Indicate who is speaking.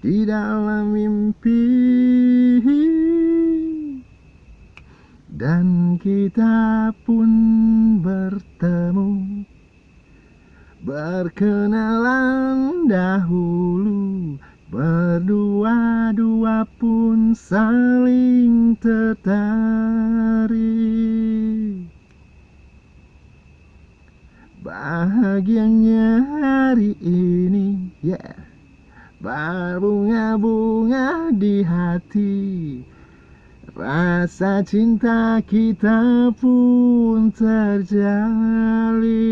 Speaker 1: di dalam mimpi. Dan kita pun bertemu. Berkenalan dahulu. Berdua-dua pun saling tertarik. Bahagianya hari ini yeah berbunga-bunga di hati. Rasa cinta kita pun terjalin